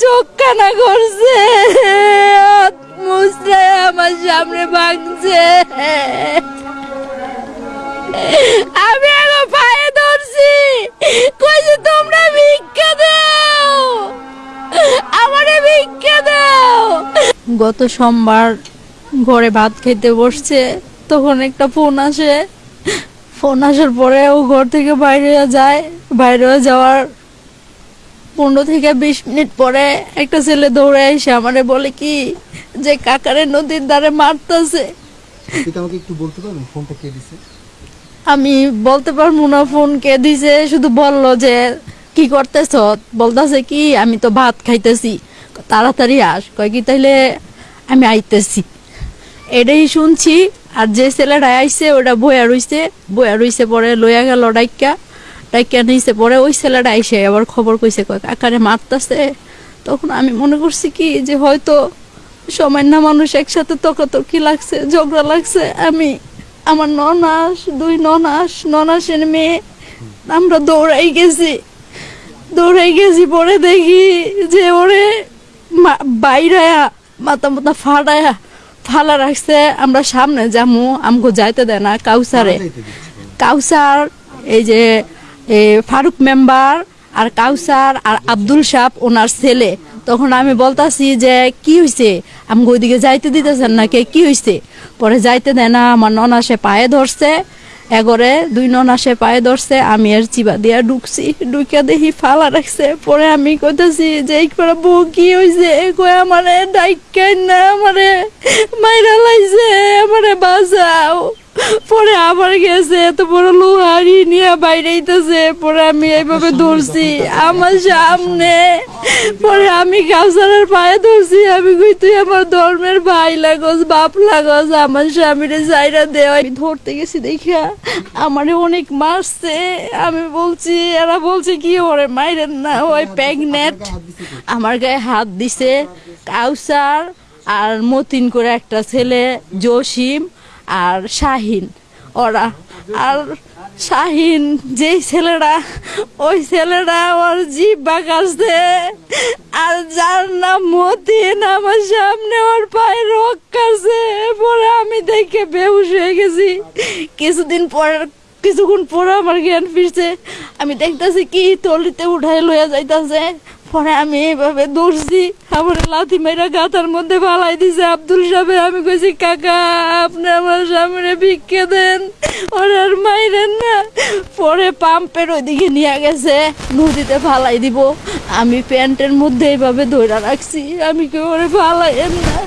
চোখ কানা করছে। হাত আমার সামনে ভাঙছে। আমি এখন পায়ে ধরছি। কইছি, তোমরা ভিক্ষা দাও। আমারে ভিক্ষা দাও। গত সোমবার ঘরে ভাত খেতে বসছে, তখন একটা ফোন আসে। ফোন আসার পরে ও ঘর থেকে বাইরে যায়। বাইরে যাওয়ার পনেরো থেকে বিশ মিনিট পরে একটা ছেলে দৌড়ে এসে আমারে বলে কি যে কাকারে নদীর ধারে মারতেছে? আমাকে একটু বলতে পারবেন? ফোনটা কে দিছে? আমি বলতে পারব না ফোন কে দিছে শুধু বলল যে কি করতেছ? বলতেছে কি আমি তো ভাত খাইতেছি। তাড়াতাড়ি আস। কয় কি তাইলে আমি আইতেছি। এটাই শুনছি আর যে ছেলেটা আইছে ওটা বয়া রইছে। বয়া রইছে পরে লইয়া গেল ডাইকা ডাইকা নিছে পরে ওই ছেলেটা আইসে আবার খবর কইছে কয় কাকারে মারতাছে তখন আমি মনে করছি কি যে হয়তো সামান্য মানুষ একসাথে তর্কাতর্কি লাগছে ঝগড়া লাগছে। আমি আমার ননাস দুই ননাস ননাসের মেয়ে আমরা দৌড়াই গেছি। দৌড়াই গেছি পরে দেখি যে ওরে বাইরায়া মাথা মাথা ফাড়ায়া ফালা রাখছে। আমরা সামনে যামু আমগো যাইতে দেয় না কাউসারে। কাউসার এই যে ফারুক মেম্বার আর কাউসার আর আব্দুল সাপ ওনার ছেলে। তখন আমি বলতাছি যে, কি হয়েছে আমি ওইদিকে যাইতে দিতেছেন না কে কি হয়েছে পরে যাইতে দেয় না, আমার ননাসে পায়ে ধরছে। এগরে দুই ননাসে পায়ে ধরছে, আমি আর চিবা দিয়া ঢুকছি। ঢুকিয়া দেখি ফালা রাখছে। পরে আমি কইতাছি যে একবার বউ কি হয়েছে কই আমারে ডাইকাই না, আমারে মাইরা লাইছে, আমারে বাঁচাও। পরে আবার গেছে, এত বড় লোহারি নিয়ে বাইরে আইতাছে। পরে আমি এইভাবে ধরছি আমার সামনে। পরে আমি কাউসারের পায়ে ধরছি, আমি কই, তুই আমার ধর্মের ভাই লাগস, বাপ লাগস, আমার স্বামীরে যাইরা দে। আমি ধরতে গেছি দেখা আমারে অনেক মারছে। আমি বলছি, এরা বলছে কি, ওরে মাইরেন না, ওই কে? আমার গায়ে হাত দিছে, কাউসার আর মতিন করে একটা ছেলে, জসিম। আর শাহিন, ওরা। আর শাহিন, যেই ছেলেরা, ওই ছেলেরা ওর জিভ বাঁকাচ্ছে। আর যার নাম মতিন, আমার সামনে ওর পায়ে রোগ কাছে পরে আমি দেখে বেহুশ হয়ে গেছি। কিছুদিন পর, কিছুক্ষণ পরে আমার জ্ঞান ফিরছে। আমি দেখতেছি কি তলিতে উঠাই লইয়া যাইতাছে। পরে আমি এইভাবে দৌড়ছি, আমার লাথি মেয়েরা গাতার মধ্যে ফালাই দিছে আব্দুল সাহেব। আমি কইছি, কাকা, আপনি আমার সামনে ভিক্ষে দেন। ওর আর মাইরেন না। পরে পাম্পের ওইদিকে নিয়ে গেছে, নদীতে ফালাই দিব। আমি প্যান্টের মধ্যে এইভাবে ধরে রাখছি, আমি কেউ ওরে ফালাইয়েন না?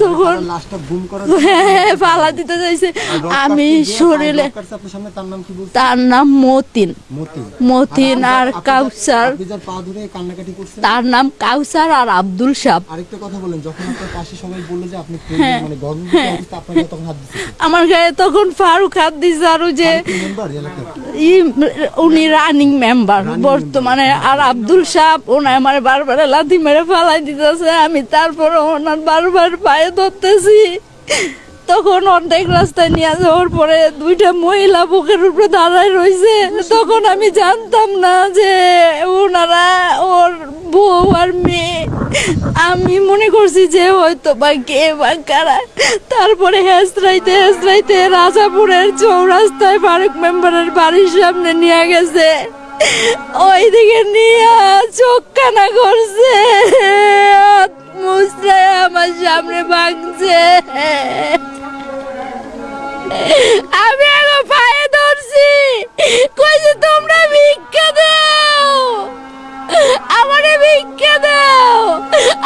তখন করার হ্যাঁ ফালা দিতে চাইছে। আমি শরীরে তার নাম মতিন। মতিন। আর কাউসার। তার নাম কাউসার আর আব্দুল সাপ আরেকটা কথা বলেন যখন আপনার পাশে সবাই বলল যে আপনি হ্যাঁ। মানে তখন হাত আমার গায়ে তখন ফারুক হাত দিছে আর যে উনি রানিং মেম্বার বর্তমানে আর আব্দুল সাপ ওনার আমার বারবার লাথি মেরে ফালাই দিতেছে। আমি তারপরে ওনার বারবার পায়ে ধরতেছি। তখন অর্ধেক রাস্তায় নিয়ে যাওয়ার পরে দুইটা মহিলা বুকের উপরে দাঁড়ায় রয়েছে তখন আমি জানতাম না যে ওনারা ওর বউ আর মেয়ে। আমি মনে করছি যে হয়তো বা কে বা কারা। তারপরে হেসরাইতে হেসরাইতে রাজাপুরের চৌরাস্তায় ফারুক মেম্বারের বাড়ির সামনে নিয়ে গেছে। ওইদিকে নিয়ে চোখ কানা করছে আমার সামনে ভাঙছে। আমি এখন পায়ে ধরছি, কইছি, তোমরা ভিক্ষা দাও, আমারে ভিক্ষা দাও,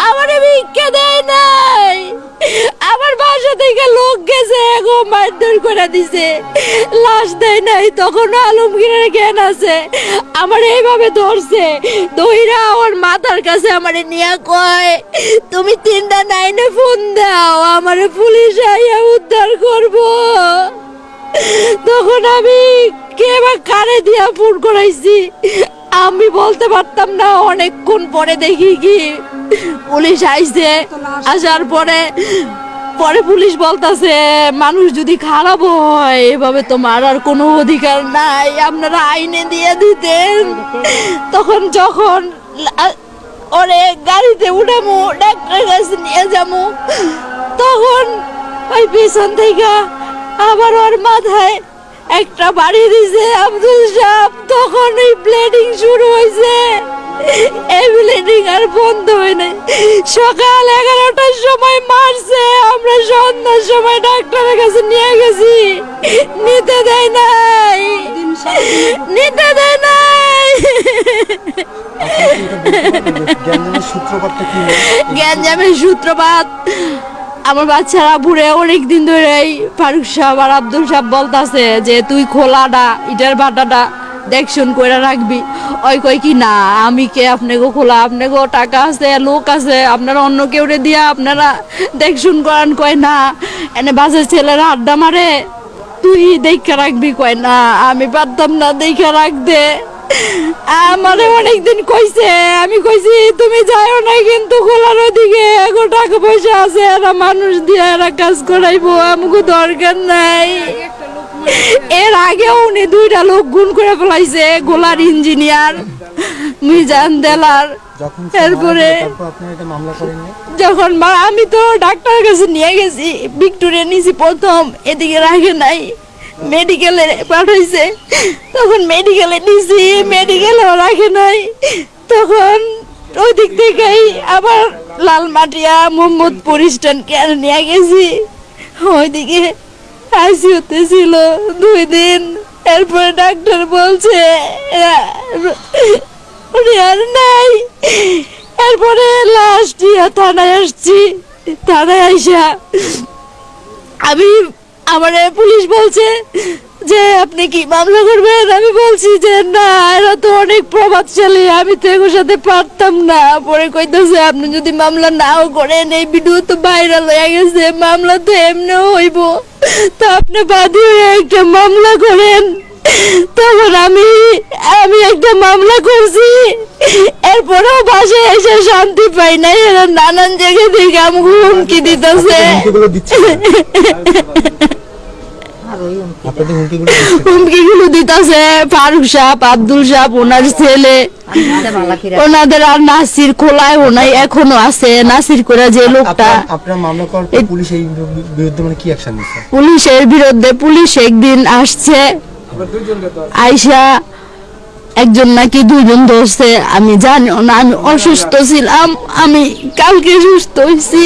আমারে ভিক্ষা দেয় নাই। আমার বাসা থেকে লোক গেছে, এগো মারধর করে দিছে। লাশ দেয় নাই তখন আলমগীরের জ্ঞান আছে। আমার এইভাবে ধরছে। দইরা ওর মাথার কাছে আমারে নিয়ে কয়, তুমি তিনটা নাইনে ফোন দাও, আমারে পুলিশ আইয়া উদ্ধার করব। তখন আমি কে বা কারে দিয়া ফোন করাইছি, আমি বলতে পারতাম না, অনেকক্ষণ পরে দেখি কি পুলিশ আইছে। আসার পরে পরে পুলিশ বলতাছে, মানুষ যদি খারাপ হয়, এভাবে তো মারার কোনো অধিকার নাই, আপনারা আইনে দিয়ে দিতেন। তখন যখন ওরে গাড়িতে উঠামো, ডাক্তারের কাছে নিয়ে যাব তখন ওই পিছন থেকে আবার ওর মাথায় একটা বাড়ি দিছে আব্দুল সাহেব তখন ওই ব্লিডিং শুরু হয়েছে এই ব্লিডিং আর বন্ধ হয় নাই। সকাল এগারোটার সময় মারছে আমরা সন্ধ্যার সময় ডাক্তারের কাছে নিয়ে গেছি। নিতে দেয় নাই। নিতে দেয় নাই? গ্যাঞ্জামের সূত্রপাত। আমার বাচ্চারা বুড়ে অনেক দিন ধরেই ফারুক সাহেব আর আব্দুল সাহেব বলতাছে যে, তুই খোলাটা ইটার বাটাটা দেখশন করে রাখবি। ওই কই কি, না, আমি কে? আপনাকে খোলা আপনাকে টাকা আছে, লোক আছে, আপনারা অন্য কেউ রে দিয়া আপনারা দেখশন করান কয় না। এনে বাসের ছেলেরা আড্ডা মারে, তুই দেখে রাখবি কয় না, আমি পারতাম না দেখে রাখতে। আমারে অনেকদিন কইছে আমি কইছি তুমি যাও না কিন্তু খোলার ওদিকে এখন টাকা পয়সা আছে এরা মানুষ দিয়ে এরা কাজ করাইবো আমাকে দরকার নাই। এর আগে উনি দুইটা লোক গুণ করে ফেলাইছে গোলার ইঞ্জিনিয়ার মিজান দেলার এরপরে যখন আমি তো ডাক্তারের কাছে নিয়ে গেছি ভিক্টোরিয়া নিয়েছি প্রথম এদিকে রাখে নাই। মেডিকেলে পাঠাইছে। তখন মেডিকেলে নিয়েছি মেডিকেলেও রাখে নাই। তখন ওই দিক থেকেই আবার লালমাটিয়া, মোহাম্মদপুর স্ট্যান্ড কেন নিয়ে গেছি। ওইদিকে আইসিউতে ছিল দুই দিন। এরপরে ডাক্তার বলছে নাই। এরপরে লাস্ট থানায় আসছি। থানায় আইসা আমি আমার পুলিশ বলছে যে, আপনি কি মামলা করবেন? আমি বলছি যে, না, এরা তো অনেক প্রভাবশালী। আমি তো এগুলোর সাথে পারতাম না। পরে কইতেছে, আপনি যদি মামলা নাও করেন, এই ভিডিও তো ভাইরাল হয়ে গেছে। মামলা তো এমনিও হইব। তা আপনি বাদী হয়ে একটা মামলা করেন। তখন আমি আমি একটা মামলা করছি। এরপরেও বাসায় এসে শান্তি পাই নাই এরা নানান জায়গা থেকে আমাকে হুমকি দিতেছে। হুমকিগুলো ফারুক সাহেব আব্দুল সাহেব ওনার ছেলে। ওনাদের আর নাসির খোলায় ওনাই এখনও আছে। নাসির করে যে লোকটা মানে পুলিশের বিরুদ্ধে পুলিশ একদিন আসছে। আইসা একজন নাকি দুইজন ধরছে আমি জানি না আমি অসুস্থ ছিলাম আমি কালকে সুস্থ হয়েছি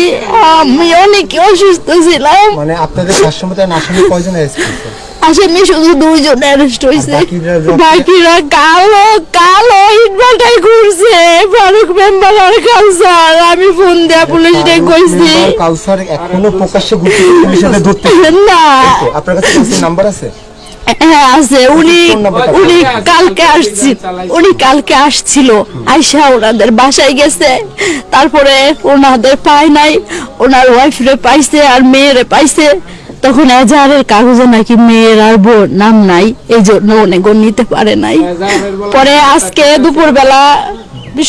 আমি অনেক অসুস্থ ছিলাম। মানে আপনাদের শাসমতায় আসামি কয়জন আসামি শুধু দুইজন অ্যারেস্ট হয়েছে বাকিরা- কালো কালো ইটবালটাই ঘুরছে ফারুক মেম্বার আর কাউসার। আমি ফোন দেয়া পুলিশকে কইছি। কাউসার এখনও প্রকাশ্যে ঘুরতে পুলিশের সাথে ধরতে। না। আপনার কাছে নাম্বার আছে? হ্যাঁ আছে। উনি উনি কালকে আসছিল উনি কালকে আসছিল। আইসা ওনাদের বাসায় গেছে। তারপরে ওনাদের পায় নাই। ওনার ওয়াইফরে পাইছে আর মেয়েরে পাইছে। তখন এজাহারের কাগজে নাকি মেয়ের আর বোন নাম নাই। এই জন্য অনেক নিতে পারে নাই। পরে আজকে দুপুরবেলা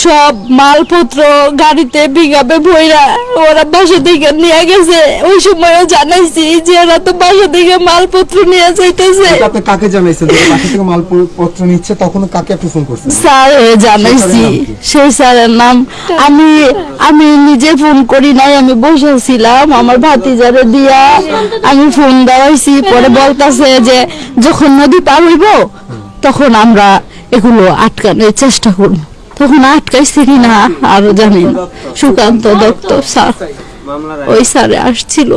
সব মালপত্র গাড়িতে বিঘাবে ভইরা ওরা বাসা থেকে নিয়ে গেছে। ওই সময়ও জানাইছি যে ওরা তো বাসা থেকে মালপত্র নিয়ে যাইতেছে। আপনি কাকে জানাইছেন? বাসা থেকে মাল পত্র নিচ্ছে তখন কাকে আপনি ফোন করছেন? স্যার জানাইছি। সেই স্যারের নাম আমি আমি নিজে ফোন করি নাই আমি বসেছিলাম। আমার ভাতিজারে দিয়া আমি ফোন দেওয়াইছি। পরে বলতাছে যে যখন নদী পার হইব তখন আমরা এগুলো আটকানোর চেষ্টা করব। তখন আটকাইছি কিনা আরও জানি না। সুকান্ত দত্ত স্যার ওই স্যারে আসছিল।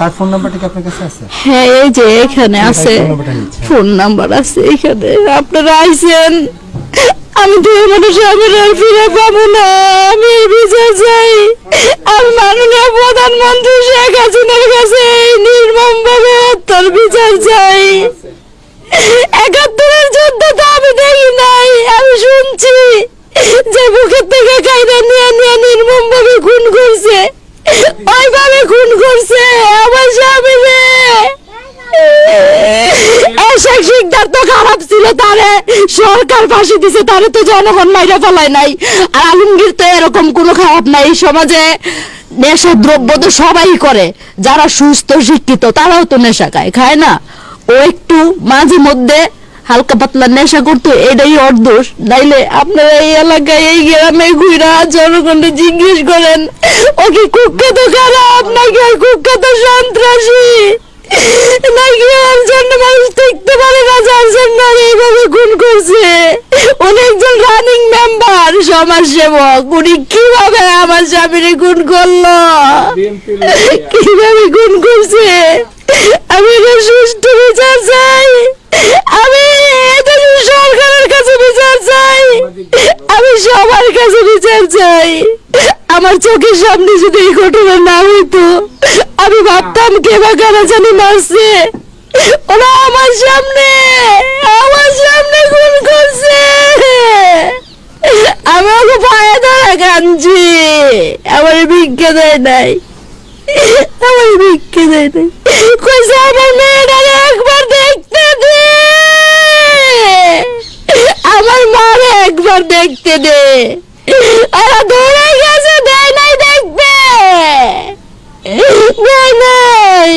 তার ফোন নাম্বারটা কি আপনার কাছে আছে? হ্যাঁ এই যে এখানে আছে। ফোন নাম্বারটা নিচ্ছে। ফোন নাম্বার আছে এখানে। আপনারা আইছেন? আমি তো এই মানুষ আমি আর ফিরে পাবো না। আমি বিচার চাই। আমি মাননীয় প্রধানমন্ত্রী শেখ হাসিনার কাছে নির্মম ভাবে হত্যার বিচার চাই। একাত্তরের যুদ্ধ তো আমি দেখি নাই আমি শুনছি যে বুকের থেকে কাইরা নিয়ে নিয়ে নির্মম ভাবে খুন করছে ওইভাবে খুন করছে আমার স্বামী রে এসব শিকদার তো খারাপ ছিল তারে সরকার ফাঁসি দিছে, তারে তো জনগণ মাইরা ফেলায় নাই। আর আলমগীর তো এরকম কোনো খারাপ নাই সমাজে নেশা দ্রব্য তো সবাই করে। যারা সুস্থ, শিক্ষিত, তারাও তো নেশা খায় খায় না? ও একটু মাঝে মধ্যে হালকা পাতলা নেশা করতো, এটাই ওর দোষ। নাইলে আপনারা এই এলাকায়, এই গ্রামে ঘুরা জনগণকে জিজ্ঞেস করেন ও কি কুখ্যাত খারাপ নাকি কুখ্যাত সন্ত্রাসী? নাকি ওর মানুষ দেখতে পারে না যার জন্য এইভাবে খুন করছে? উনি একজন রানিং মেম্বার সমাজ সেবক। উনি কীভাবে আমার স্বামীরে খুন করল? কীভাবে খুন করছে? আমি সুষ্ঠু বিচার চাই। আমি এটা সরকারের কাছে বিচার চাই। আমি সবার কাছে বিচার চাই। আমার চোখের সামনে যদি এই ঘটনা না হইতো আমি ভাবতাম কে বা কারা জানি মারছে ওরা আমার সামনে আমার সামনে খুন করছে। আমি ওকে পায়ে ধরে কাঁদছি। আমার ভিক্ষা দেয় নাই। আমার ভিক্ষে দেয় নাই। কইছে, আমার মেয়েটারে একবার দেখতে দে। আমার মারে একবার দেখতে দে। ওরা দৌড়ে গেছে দেয় নাই দেখবে দেয় নাই